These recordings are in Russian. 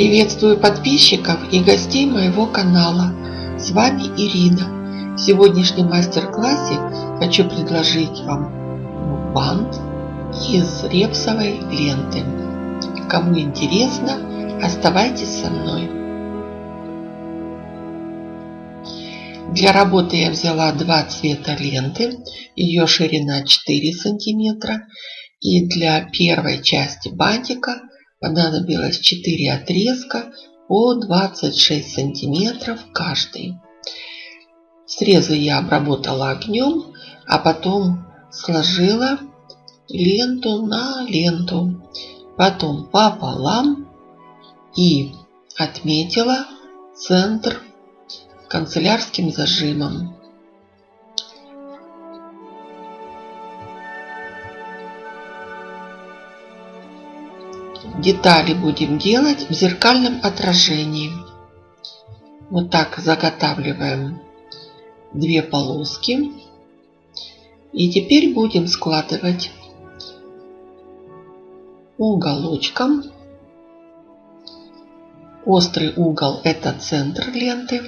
Приветствую подписчиков и гостей моего канала. С вами Ирина. В сегодняшнем мастер-классе хочу предложить вам бант из репсовой ленты. Кому интересно, оставайтесь со мной. Для работы я взяла два цвета ленты. Ее ширина 4 сантиметра. И для первой части бантика понадобилось 4 отрезка по 26 сантиметров каждый. Срезы я обработала огнем, а потом сложила ленту на ленту, потом пополам и отметила центр канцелярским зажимом. Детали будем делать в зеркальном отражении. Вот так заготавливаем две полоски. И теперь будем складывать уголочком. Острый угол это центр ленты.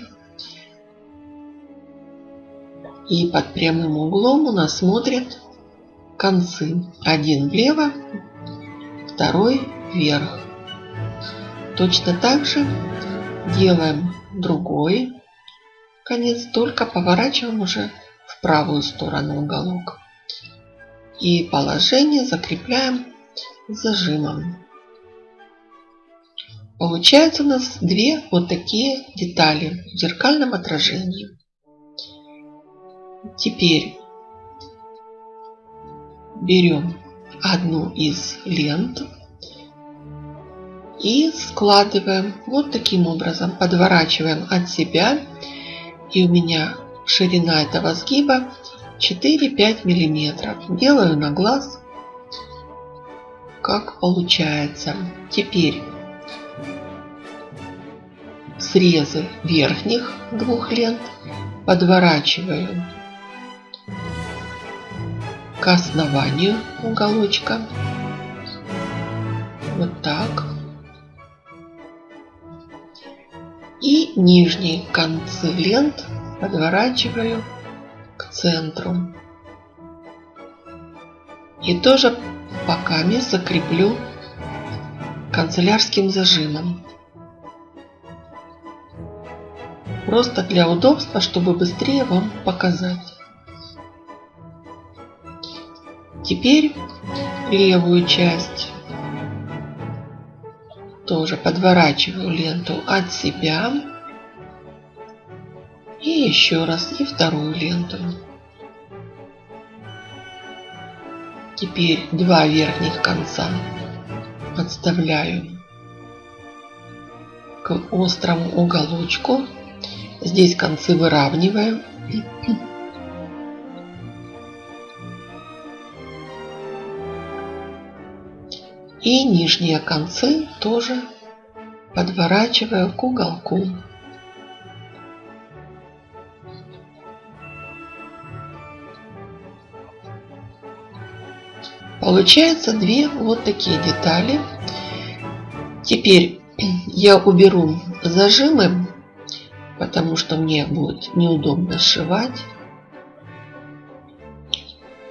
И под прямым углом у нас смотрят концы. Один влево, второй вверх. Точно так же делаем другой конец, только поворачиваем уже в правую сторону уголок. И положение закрепляем зажимом. Получается у нас две вот такие детали в зеркальном отражении. Теперь берем одну из лент и складываем вот таким образом, подворачиваем от себя. И у меня ширина этого сгиба 4-5 миллиметров. Делаю на глаз, как получается. Теперь срезы верхних двух лент подворачиваю к основанию уголочка. Вот так. И нижние концы лент подворачиваю к центру. И тоже боками закреплю канцелярским зажимом. Просто для удобства, чтобы быстрее вам показать. Теперь левую часть тоже подворачиваю ленту от себя. И еще раз, и вторую ленту. Теперь два верхних конца подставляю к острому уголочку. Здесь концы выравниваем. И нижние концы тоже подворачиваю к уголку. Получается две вот такие детали. Теперь я уберу зажимы, потому что мне будет неудобно сшивать.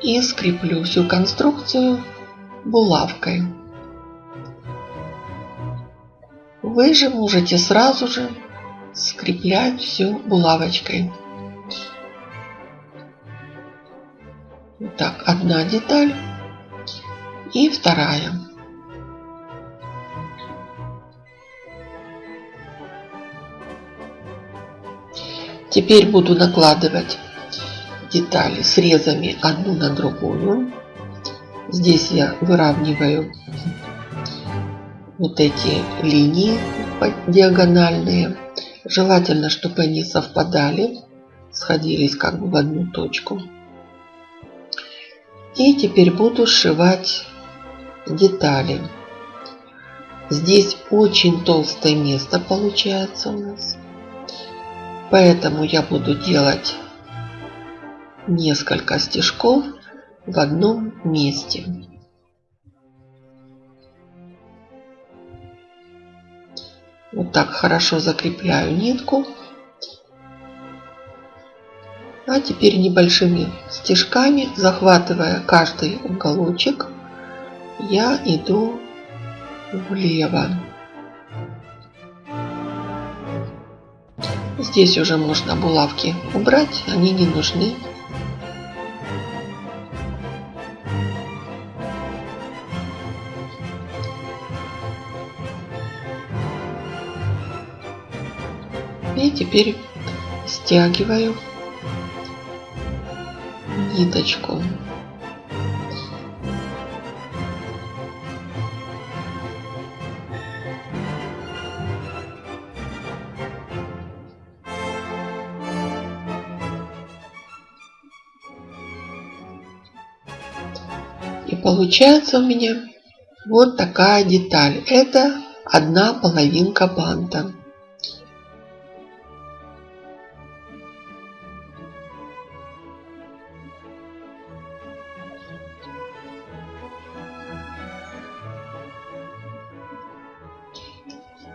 И скреплю всю конструкцию булавкой. Вы же можете сразу же скреплять все булавочкой. Так, одна деталь и вторая. Теперь буду накладывать детали срезами одну на другую. Здесь я выравниваю вот эти линии диагональные. Желательно, чтобы они совпадали, сходились как бы в одну точку. И теперь буду сшивать детали. Здесь очень толстое место получается у нас. Поэтому я буду делать несколько стежков в одном месте. Вот так хорошо закрепляю нитку. А теперь небольшими стежками, захватывая каждый уголочек, я иду влево. Здесь уже можно булавки убрать, они не нужны. Теперь стягиваю ниточку. И получается у меня вот такая деталь. Это одна половинка банта.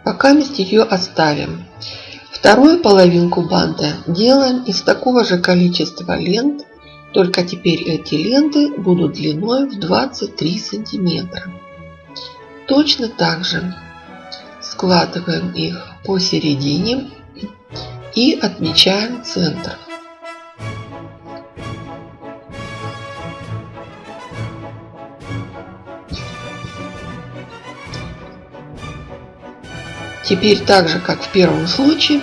Пока мы ее оставим. Вторую половинку банта делаем из такого же количества лент, только теперь эти ленты будут длиной в 23 сантиметра. Точно так же складываем их посередине и отмечаем центр. Теперь так же, как в первом случае,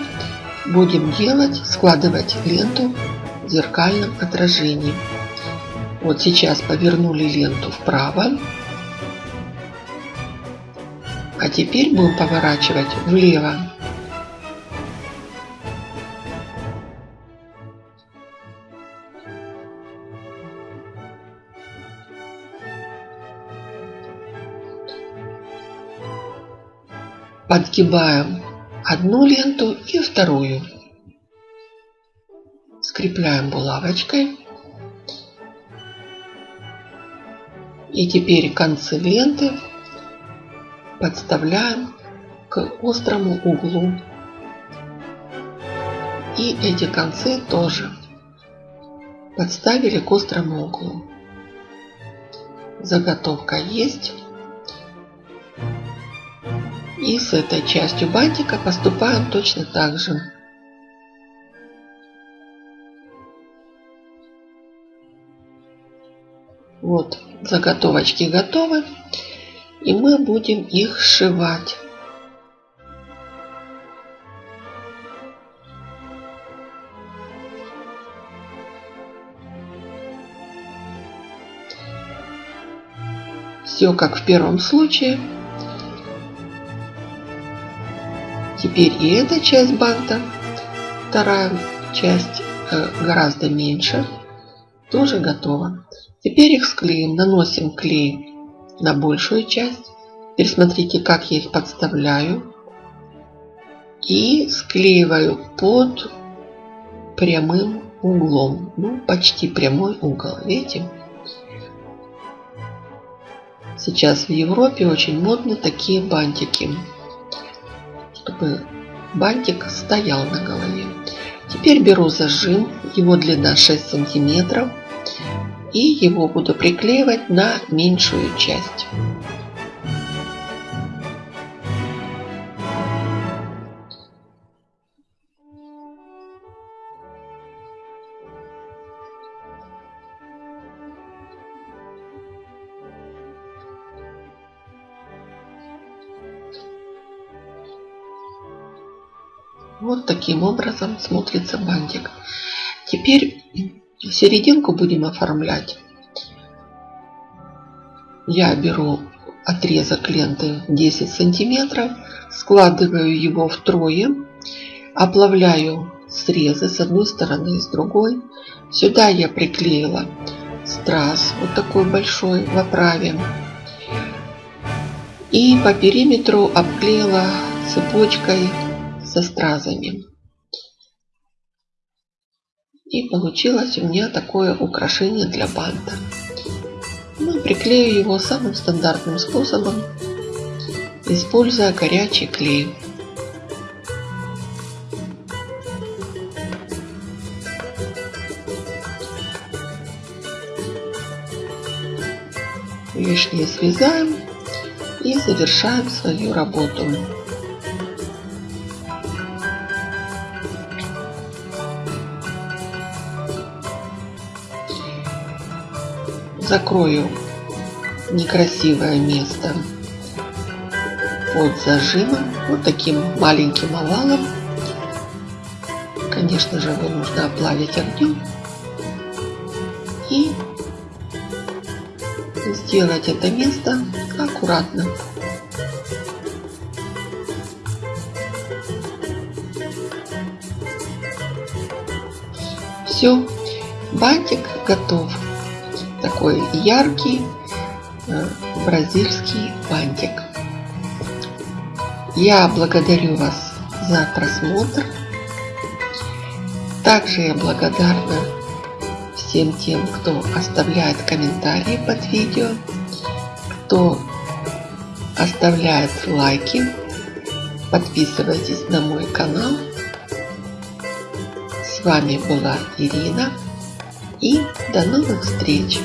будем делать, складывать ленту в зеркальном отражении. Вот сейчас повернули ленту вправо. А теперь будем поворачивать влево. Подгибаем одну ленту и вторую. Скрепляем булавочкой. И теперь концы ленты подставляем к острому углу. И эти концы тоже подставили к острому углу. Заготовка есть. И с этой частью бантика поступаем точно так же. Вот заготовочки готовы. И мы будем их сшивать. Все как в первом случае. Теперь и эта часть банта, вторая часть э, гораздо меньше, тоже готова. Теперь их склеим, наносим клей на большую часть. Теперь смотрите, как я их подставляю. И склеиваю под прямым углом. Ну, почти прямой угол. Видите? Сейчас в Европе очень модны такие бантики чтобы бантик стоял на голове. Теперь беру зажим, его длина 6 сантиметров, и его буду приклеивать на меньшую часть. Вот таким образом смотрится бантик. Теперь серединку будем оформлять. Я беру отрезок ленты 10 сантиметров, складываю его втрое, оплавляю срезы с одной стороны и с другой. Сюда я приклеила страз, вот такой большой в оправе. И по периметру обклеила цепочкой со стразами. И получилось у меня такое украшение для банта. Ну, приклею его самым стандартным способом, используя горячий клей. лишнее срезаем и завершаем свою работу. Закрою некрасивое место под зажимом, вот таким маленьким овалом. Конечно же, его нужно оплавить огнем и сделать это место аккуратно. Все, бантик готов. Такой яркий э, бразильский бантик. Я благодарю вас за просмотр. Также я благодарна всем тем, кто оставляет комментарии под видео, кто оставляет лайки, подписывайтесь на мой канал. С вами была Ирина и до новых встреч!